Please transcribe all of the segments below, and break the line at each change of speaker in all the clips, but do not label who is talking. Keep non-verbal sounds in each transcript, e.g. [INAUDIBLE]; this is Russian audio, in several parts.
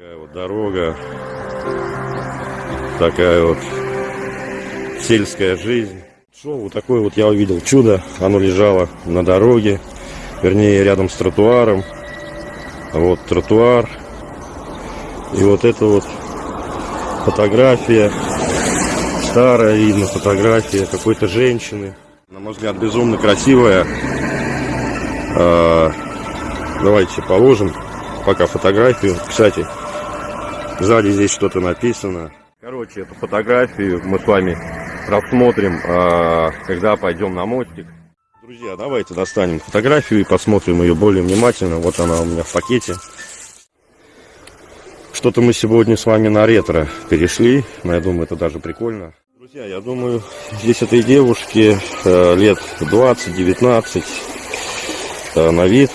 Такая вот дорога, такая вот сельская жизнь. Шел вот такое вот я увидел чудо. Оно лежало на дороге, вернее рядом с тротуаром. Вот тротуар. И вот это вот фотография. Старая видно фотография какой-то женщины. На мой взгляд, безумно красивая. А, давайте положим пока фотографию. Кстати, сзади здесь что-то написано. Короче, эту фотографию мы с вами рассмотрим, а, когда пойдем на мостик. Друзья, давайте достанем фотографию и посмотрим ее более внимательно. Вот она у меня в пакете. Что-то мы сегодня с вами на ретро перешли, но я думаю, это даже прикольно. Друзья, я думаю, здесь этой девушке э, лет 20-19 э, на вид,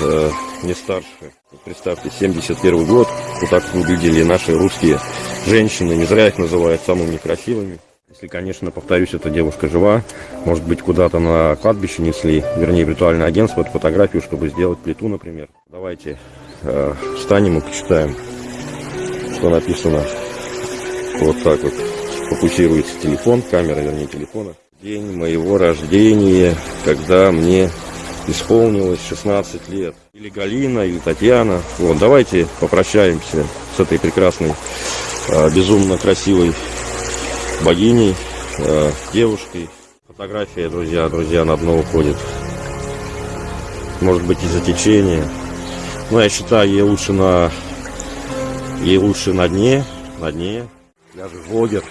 э, не старше. Представьте, 71 год, вот так выглядели наши русские женщины, не зря их называют самыми красивыми. Если, конечно, повторюсь, эта девушка жива, может быть, куда-то на кладбище несли, вернее, виртуальное агентство, эту фотографию, чтобы сделать плиту, например. Давайте э, встанем и почитаем, что написано. Вот так вот фокусируется телефон, камера, вернее, телефона. День моего рождения, когда мне исполнилось 16 лет. Или Галина, или Татьяна. Вот, давайте попрощаемся с этой прекрасной, э, безумно красивой богиней, э, девушкой. Фотография, друзья, друзья, на дно уходит. Может быть из-за течения. Но я считаю, ей лучше на ей лучше на дне, на дне. Я же блогер.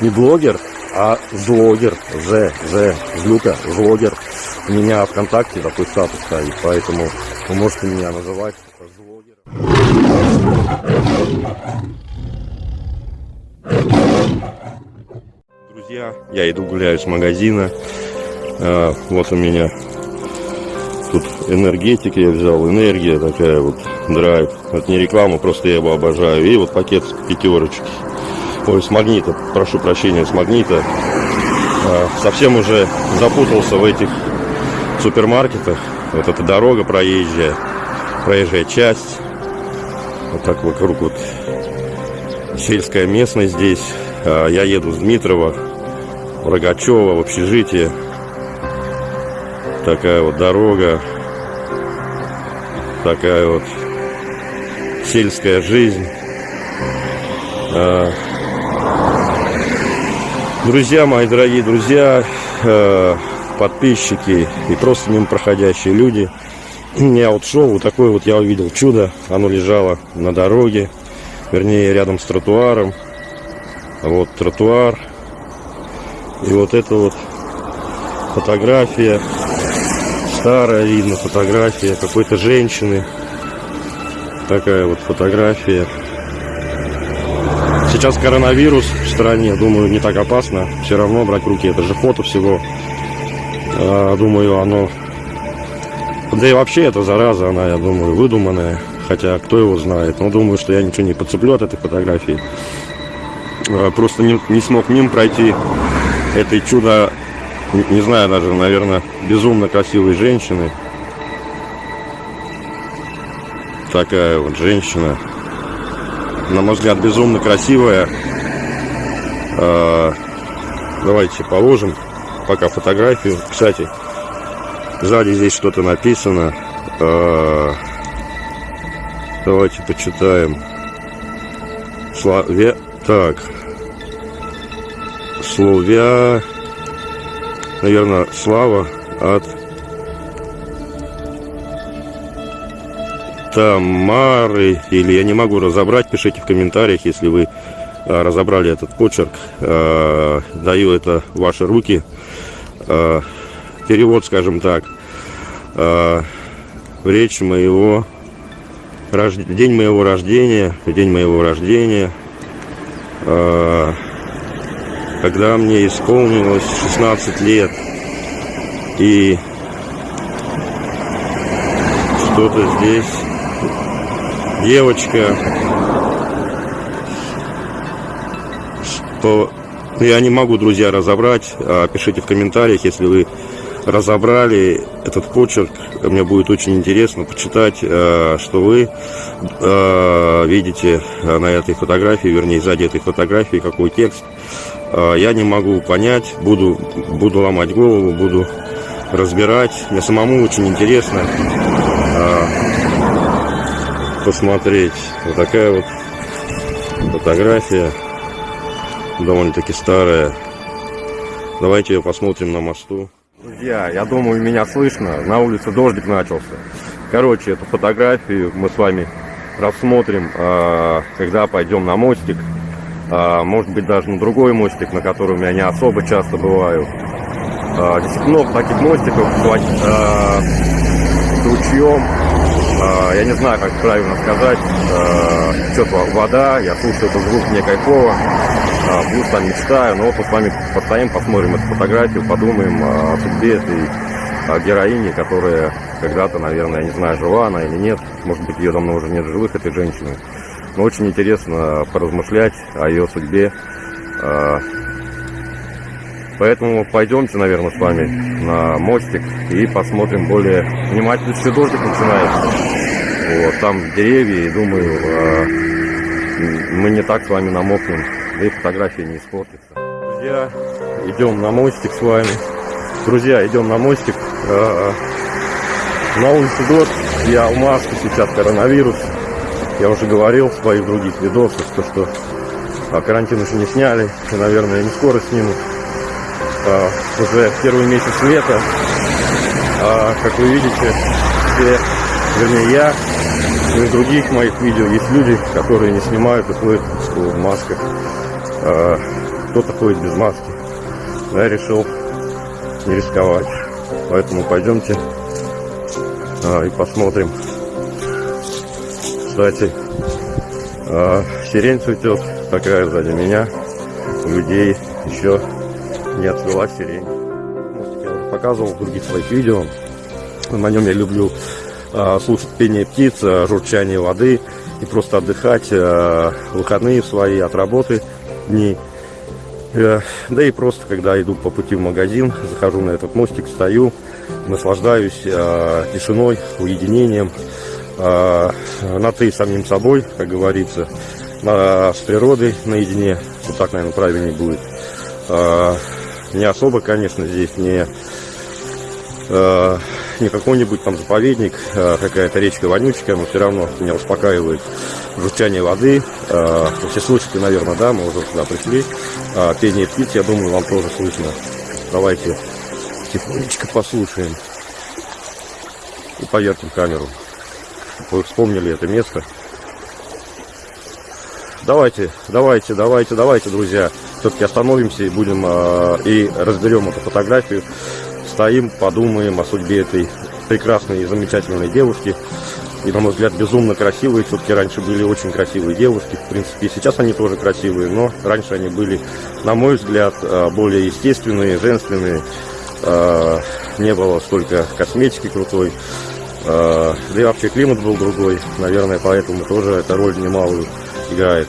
Не блогер, а злогер. З, З, злюка, злогер. У меня ВКонтакте такой статус стоит, поэтому вы можете меня называть злогером. Друзья, я иду гуляю с магазина. А, вот у меня тут энергетик я взял, энергия такая вот, драйв. Это не реклама, просто я его обожаю. И вот пакет пятерочки. Ой, с магнита, прошу прощения, с магнита. А, совсем уже запутался в этих супермаркетах. Вот эта дорога проезжая, проезжая часть. Вот так вокруг вот сельская местность здесь. А, я еду с Дмитрова, Рогачева в общежитие. Такая вот дорога. Такая вот сельская жизнь. Друзья мои, дорогие друзья, а, подписчики и просто мимо проходящие люди. [CLEARS THROAT] Я вот шел, вот такое вот я увидел чудо. Оно лежало на дороге, вернее рядом с тротуаром. Вот тротуар. И вот это вот фотография. Старая видно фотография какой-то женщины. Такая вот фотография. Сейчас коронавирус в стране, думаю, не так опасно. Все равно брать руки, это же фото всего. А, думаю, оно... Да и вообще эта зараза, она, я думаю, выдуманная. Хотя, кто его знает. Но думаю, что я ничего не подцеплю от этой фотографии. А, просто не, не смог мимо пройти этой чудо, не, не знаю даже, наверное, безумно красивой женщины. Такая вот женщина. На мой взгляд, безумно красивая. А, давайте положим пока фотографию. Кстати, сзади здесь что-то написано. А, давайте почитаем. Славе... Так. Словя... Наверное, слава от Тамары. Или я не могу разобрать. Пишите в комментариях, если вы а, разобрали этот почерк. А, даю это в ваши руки. А, перевод, скажем так. Речь моего день моего рождения, день моего рождения, когда мне исполнилось 16 лет. И что-то здесь девочка что я не могу, друзья, разобрать. Пишите в комментариях, если вы разобрали этот почерк. Мне будет очень интересно почитать, э, что вы э, видите на этой фотографии, вернее, сзади этой фотографии, какой текст. Я не могу понять, буду, буду ломать голову, буду разбирать. Мне самому очень интересно посмотреть. Вот такая вот фотография, довольно-таки старая. Давайте ее посмотрим на мосту. Друзья, я думаю, меня слышно. На улице дождик начался. Короче, эту фотографию мы с вами рассмотрим, а, когда пойдем на мостик. А, может быть, даже на другой мостик, на котором я не особо часто бываю. А, много таких мостиков с ручьем. Я не знаю, как правильно сказать. Что-то вода, я слушаю этот звук, мне кайфово плюс там мечтаю, но вот мы с вами постоим, посмотрим эту фотографию, подумаем о судьбе этой героини, которая когда-то, наверное, я не знаю, жива она или нет, может быть, ее давно уже нет живых, этой женщины. Но очень интересно поразмышлять о ее судьбе. А, поэтому пойдемте, наверное, с вами на мостик и посмотрим более внимательно. Дождик начинается. Вот, там деревья, и думаю, а, мы не так с вами намокнем да и фотография не испортится. Друзья, идем на мостик с вами. Друзья, идем на мостик. А, на улице год, я в маске, сейчас коронавирус. Я уже говорил в своих других видосах, что, что а, карантин еще не сняли, и, наверное, не скоро снимут. А, уже первый месяц лета. А, как вы видите, все, вернее я, и в других моих видео есть люди, которые не снимают и ходят в масках э, кто-то ходит без маски. Я решил не рисковать. Поэтому пойдемте э, и посмотрим. Кстати, э, сирень цветет, такая сзади меня. У людей еще не отцвела сирень. Я показывал в других своих видео. На нем я люблю слушать пение птиц, журчание воды и просто отдыхать э, выходные свои от работы дней. Э, да и просто, когда иду по пути в магазин, захожу на этот мостик, стою, наслаждаюсь э, тишиной, уединением, э, на ты самим собой, как говорится, с природой наедине, вот так, наверное, правильнее будет. Не особо, конечно, здесь не не какой-нибудь там заповедник, какая-то речка вонючка, но все равно меня успокаивает журчание воды. Все слышите, наверное, да, мы уже сюда пришли. Пение птиц, я думаю, вам тоже слышно. Давайте тихонечко послушаем. И поверьте в камеру, вы вспомнили это место. Давайте, давайте, давайте, давайте, друзья. Все-таки остановимся и будем и разберем эту фотографию. Стоим, подумаем о судьбе этой прекрасной и замечательной девушки и, на мой взгляд, безумно красивые. Все-таки раньше были очень красивые девушки. В принципе, сейчас они тоже красивые, но раньше они были, на мой взгляд, э, более естественные, женственные. Э, не было столько косметики крутой. Э, да и вообще климат был другой. Наверное, поэтому тоже эта роль немалую играет.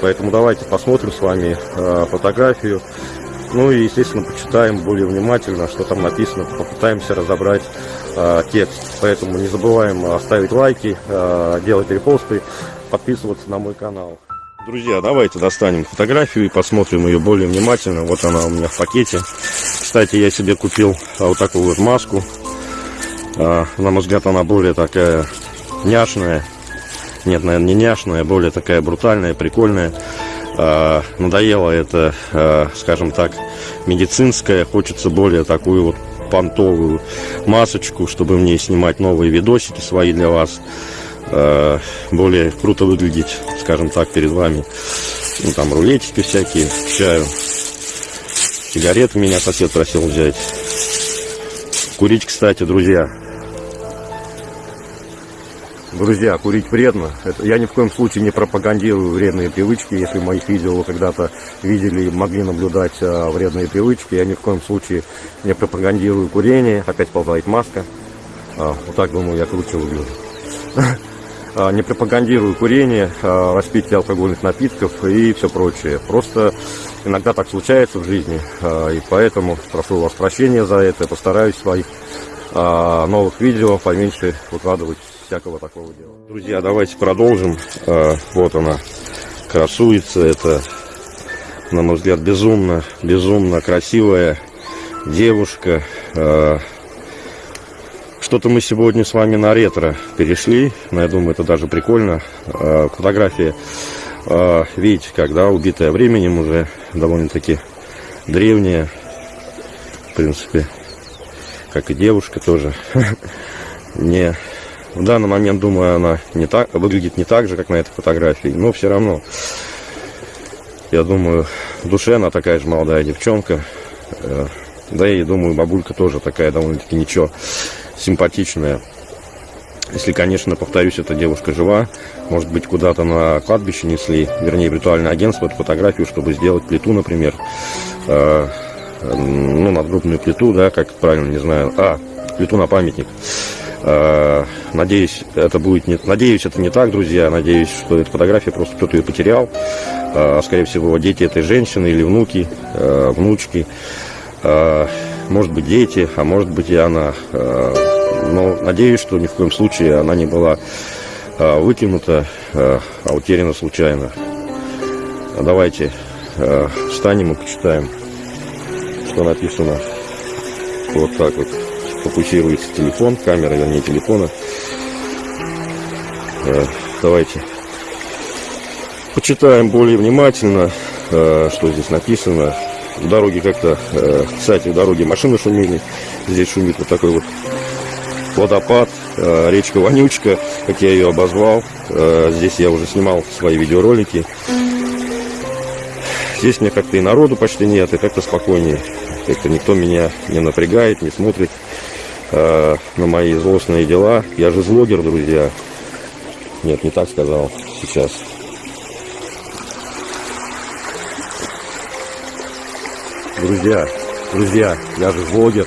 Поэтому давайте посмотрим с вами фотографию. Ну и, естественно, почитаем более внимательно, что там написано, попытаемся разобрать э, текст. Поэтому не забываем оставить лайки, э, делать репосты, подписываться на мой канал. Друзья, давайте достанем фотографию и посмотрим ее более внимательно. Вот она у меня в пакете. Кстати, я себе купил вот такую вот маску. Э, на мой взгляд, она более такая няшная. Нет, наверное, не няшная, а более такая брутальная, прикольная. Э, надоело это, э, скажем так, медицинское. Хочется более такую вот понтовую масочку, чтобы мне снимать новые видосики свои для вас. Э, более круто выглядеть, скажем так, перед вами. Ну, там рулетики всякие, чаю. Сигареты меня сосед просил взять. Курить, кстати, друзья, Друзья, курить вредно. Это, я ни в коем случае не пропагандирую вредные привычки. Если в моих видео вы когда-то видели могли наблюдать а, вредные привычки, я ни в коем случае не пропагандирую курение. Опять ползает маска. А, вот так, думаю, я круче выгляжу. [LAUGHS] а, не пропагандирую курение, а, распитие алкогольных напитков и все прочее. Просто иногда так случается в жизни, а, и поэтому прошу вас прощения за это. Постараюсь своих новых видео поменьше выкладывать всякого такого дела. Друзья, давайте продолжим. Вот она красуется. Это, на мой взгляд, безумно, безумно красивая девушка. Что-то мы сегодня с вами на ретро перешли, но я думаю, это даже прикольно. А, фотография, видите, когда убитая временем уже довольно-таки древняя, в принципе, как и девушка тоже. [LAUGHS] Не, в данный момент, думаю, она не так, выглядит не так же, как на этой фотографии, но все равно, я думаю, в душе она такая же молодая девчонка. Э, да и думаю, бабулька тоже такая довольно-таки ничего симпатичная. Если, конечно, повторюсь, эта девушка жива, может быть, куда-то на кладбище несли, вернее, ритуальное агентство, эту фотографию, чтобы сделать плиту, например, э, ну, надгруппную плиту, да, как правильно, не знаю, а, плиту на памятник. Э, надеюсь, это будет не, надеюсь, это не так, друзья, надеюсь, что эта фотография просто кто-то ее потерял, э, скорее всего, дети этой женщины или внуки, э, внучки, может быть, дети, а может быть и она. Но надеюсь, что ни в коем случае она не была выкинута, а утеряна случайно. Давайте встанем и почитаем, что написано. Вот так вот фокусируется телефон, камера, вернее, телефона. Давайте почитаем более внимательно, что здесь написано в дороге как-то, э, кстати, в дороге машины шумели. Здесь шумит вот такой вот водопад, э, речка Вонючка, как я ее обозвал. Э, здесь я уже снимал свои видеоролики. Здесь мне как-то и народу почти нет, и как-то спокойнее. Как-то никто меня не напрягает, не смотрит э, на мои злостные дела. Я же злогер, друзья. Нет, не так сказал сейчас. Друзья, друзья, я же блогер.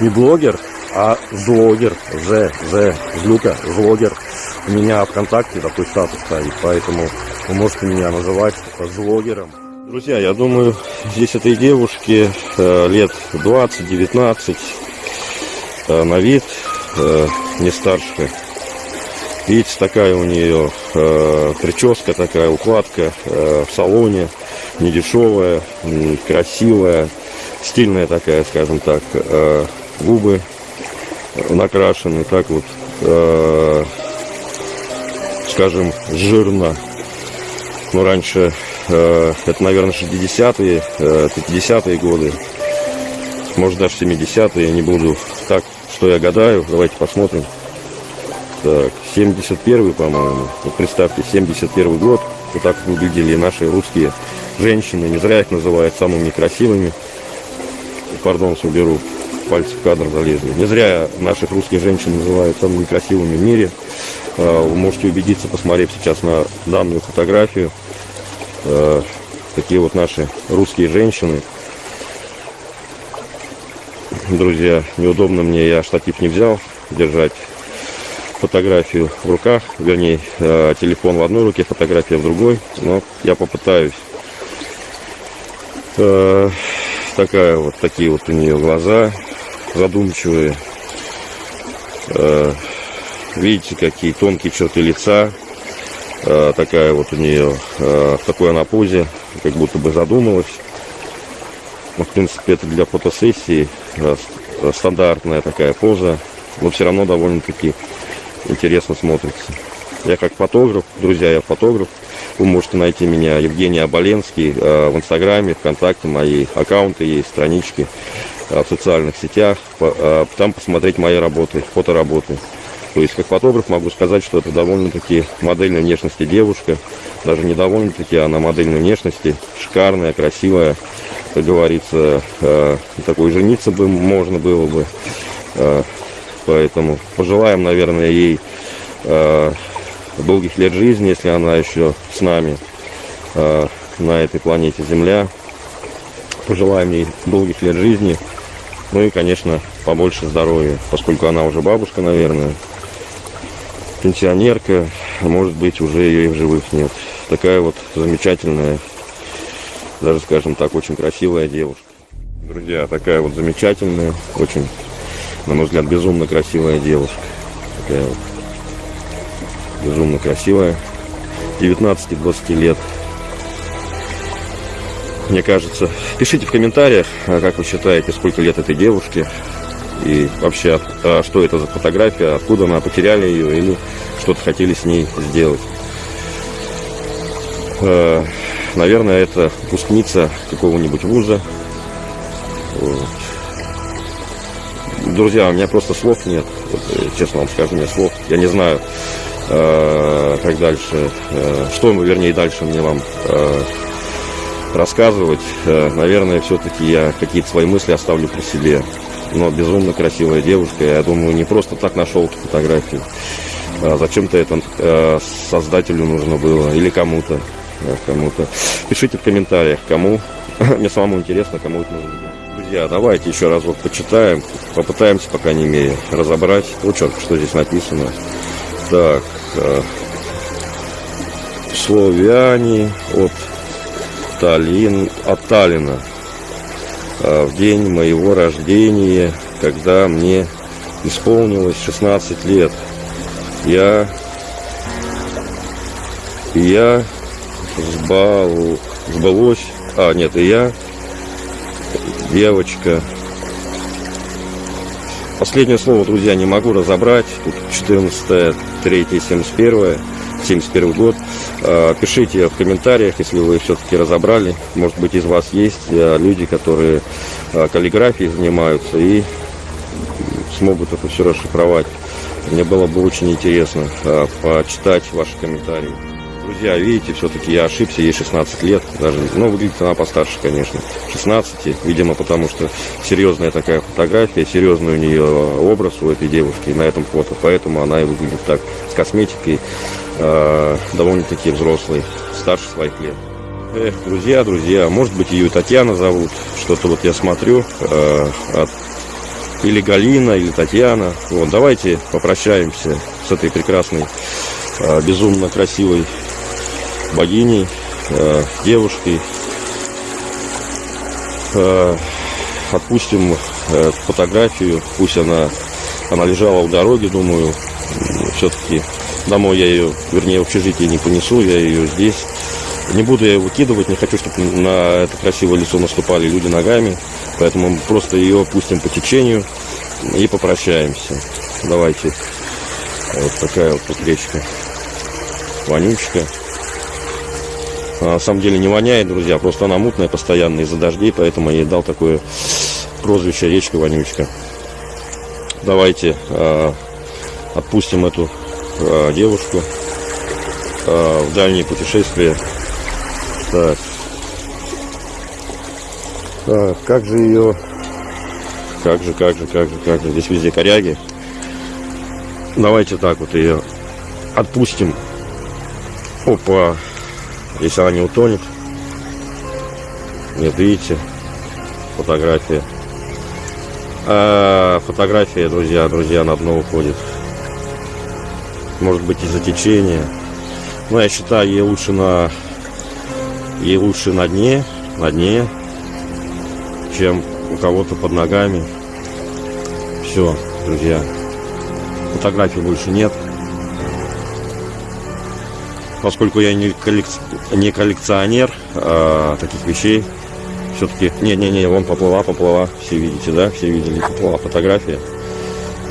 Не блогер, а злогер. З, З, злюка, злогер. У меня ВКонтакте такой статус стоит, поэтому вы можете меня называть злогером. Друзья, я думаю, здесь этой девушке э, лет 20-19, э, на вид э, не старше. Видите, такая у нее э, прическа, такая укладка э, в салоне недешевая, красивая, стильная такая, скажем так. Э, губы накрашены так вот, э, скажем, жирно. Ну, раньше, э, это, наверное, 60-е, 50-е годы, может, даже 70-е, не буду. Что я гадаю, давайте посмотрим. Так, 71-й, по-моему. Вот представьте, 71 год. Вот так выглядели наши русские женщины. Не зря их называют самыми красивыми. Пардон, уберу. Пальцы в кадр залезли. Не зря наших русских женщин называют самыми красивыми в мире. А, вы можете убедиться, посмотрев сейчас на данную фотографию. А, такие вот наши русские женщины. Друзья, неудобно мне, я штатив не взял держать фотографию в руках, вернее, а, телефон в одной руке, фотография в другой, но я попытаюсь Э, такая вот, такие вот у нее глаза задумчивые. Э, видите, какие тонкие черты лица. Э, такая вот у нее, э, в такой она позе, как будто бы задумалась. Но, в принципе, это для фотосессии стандартная такая поза. Но все равно довольно-таки интересно смотрится. Я как фотограф, друзья, я фотограф. Вы можете найти меня, Евгений Оболенский, э, в Инстаграме, ВКонтакте, мои аккаунты есть, странички э, в социальных сетях. Э, там посмотреть мои работы, фотоработы. То есть, как фотограф могу сказать, что это довольно-таки модельной внешности девушка. Даже не довольно-таки, а на модельной внешности. Шикарная, красивая. Как говорится, такой жениться бы можно было бы. Поэтому пожелаем, наверное, ей долгих лет жизни, если она еще с нами э, на этой планете Земля. Пожелаем ей долгих лет жизни. Ну и, конечно, побольше здоровья, поскольку она уже бабушка, наверное. пенсионерка, может быть уже ее и в живых нет. Такая вот замечательная, даже скажем так, очень красивая девушка. Друзья, такая вот замечательная, очень, на мой взгляд, безумно красивая девушка. Такая вот безумно красивая. 19-20 лет. Мне кажется, пишите в комментариях, а как вы считаете, сколько лет этой девушке. И вообще, а что это за фотография, откуда она, потеряли ее или что-то хотели с ней сделать. Э, наверное, это выпускница какого-нибудь вуза. Вот. Друзья, у меня просто слов нет. Вот, э, честно вам скажу, у меня слов. Я не знаю, э, как дальше, что, вернее, дальше мне вам рассказывать. Наверное, все-таки я какие-то свои мысли оставлю при себе но безумно красивая девушка. Я думаю, не просто так нашел эту фотографию. А зачем-то это э, создателю нужно было или кому-то. Э, кому-то. Пишите в комментариях, кому. [LAUGHS] Мне самому интересно, кому это нужно. Друзья, давайте еще разок почитаем. Попытаемся, по крайней мере, разобрать. Вот что здесь написано. Так. Э, славяне от Таллин, от Таллина. А, в день моего рождения, когда мне исполнилось 16 лет. Я, я сбал, сбылось, а нет, и я, девочка. Последнее слово, друзья, не могу разобрать. Тут 14, 3, 71. 71 год. А, пишите в комментариях, если вы все-таки разобрали. Может быть, из вас есть а, люди, которые а, каллиграфией занимаются и смогут это все расшифровать. Мне было бы очень интересно почитать ваши комментарии. Друзья, видите, все-таки я ошибся, ей 16 лет, даже, ну, выглядит она постарше, конечно, 16, видимо, потому что серьезная такая фотография, серьезный у нее образ у этой девушки на этом фото, поэтому она и выглядит так, с косметикой, э, довольно-таки взрослый, старше своих лет. Эх, друзья, друзья, может быть ее Татьяна зовут, что-то вот я смотрю, э, от, или Галина, или Татьяна. Вот, давайте попрощаемся с этой прекрасной, э, безумно красивой богиней, э, девушкой. Э, отпустим э, фотографию, пусть она, она лежала у дороги, думаю, все-таки Домой я ее, вернее, в общежитие не понесу, я ее здесь. Не буду я ее выкидывать, не хочу, чтобы на это красивое лицо наступали люди ногами. Поэтому просто ее опустим по течению и попрощаемся. Давайте. Вот такая вот тут речка. Вонючка. А на самом деле не воняет, друзья, просто она мутная постоянно из-за дождей, поэтому я ей дал такое прозвище речка вонючка. Давайте э, отпустим эту э, девушку э, в дальние путешествия. Так. так, как же ее... Как же, как же, как же, как же. Здесь везде коряги. Давайте так вот ее отпустим. Опа. Если она не утонет. Нет, видите? Фотография. А, фотография, друзья, друзья, на дно уходит может быть из-за течения. Но я считаю, ей лучше на ей лучше на дне, на дне, чем у кого-то под ногами. Все, друзья. Фотографий больше нет. Поскольку я не, коллекци... не коллекционер а, таких вещей, все-таки... Не-не-не, вон поплыла, поплыла. Все видите, да? Все видели, поплыла фотография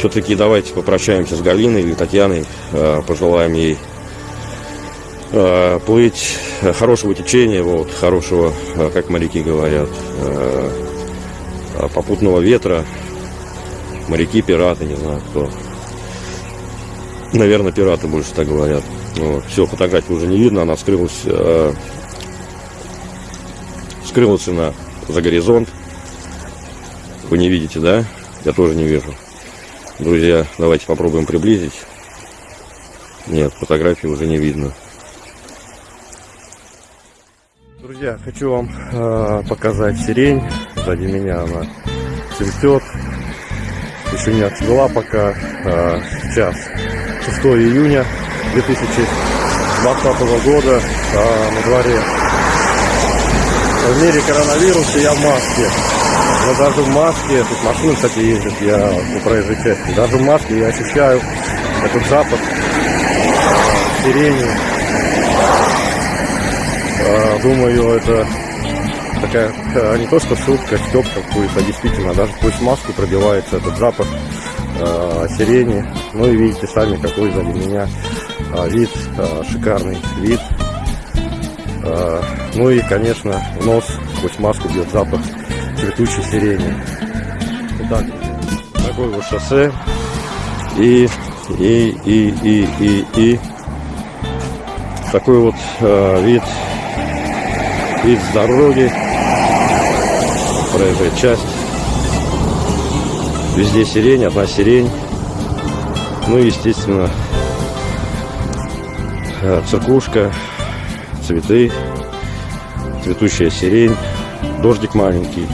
все-таки давайте попрощаемся с Галиной или Татьяной, э, пожелаем ей э, плыть хорошего течения, вот, хорошего, э, как моряки говорят, попутного ветра, моряки, пираты, не знаю кто. Наверное, пираты больше так говорят. Вот. Все, фотографии уже не видно, она скрылась, скрылась она за горизонт. Вы не видите, да? Я тоже не вижу. Друзья, давайте попробуем приблизить. Нет, фотографии уже не видно. Друзья, хочу вам э, показать сирень. Сзади меня она цветет. Еще не отцвела пока. Э, сейчас 6 июня 2020 года. А на дворе в мире коронавируса я в маске. Но даже в маске, тут машины, кстати, ездят, я по проезжей части. Даже в маске я ощущаю этот запах э, сирени. Э, думаю, это такая э, не то что шутка, стёб какой-то, а действительно, даже сквозь маску пробивается этот запах э, сирени. Ну и видите сами, какой сзади меня вид, э, шикарный вид. Э, ну и, конечно, нос сквозь маску бьет запах цветущей сирени. Вот так, такое вот шоссе. И, и, и, и, и, и такой вот э, вид, вид с дороги, проезжая часть. Везде сирень, одна сирень. Ну и, естественно, церквушка, цветы, цветущая сирень, дождик маленький.